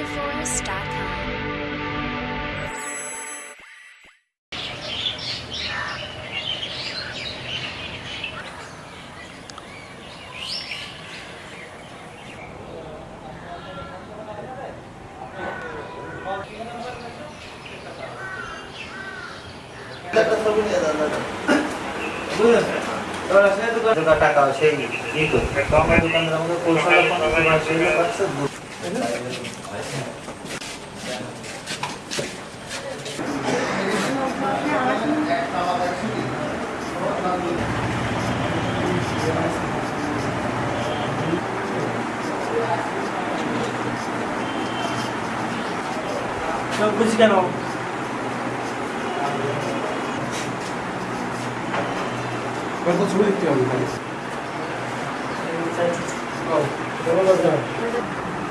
ActiveForest.com. Kalau saya itu kan kata kau saya gitu, gitu. Kalau kamu bilang kamu pulsa, kamu pasti sebut. 無事。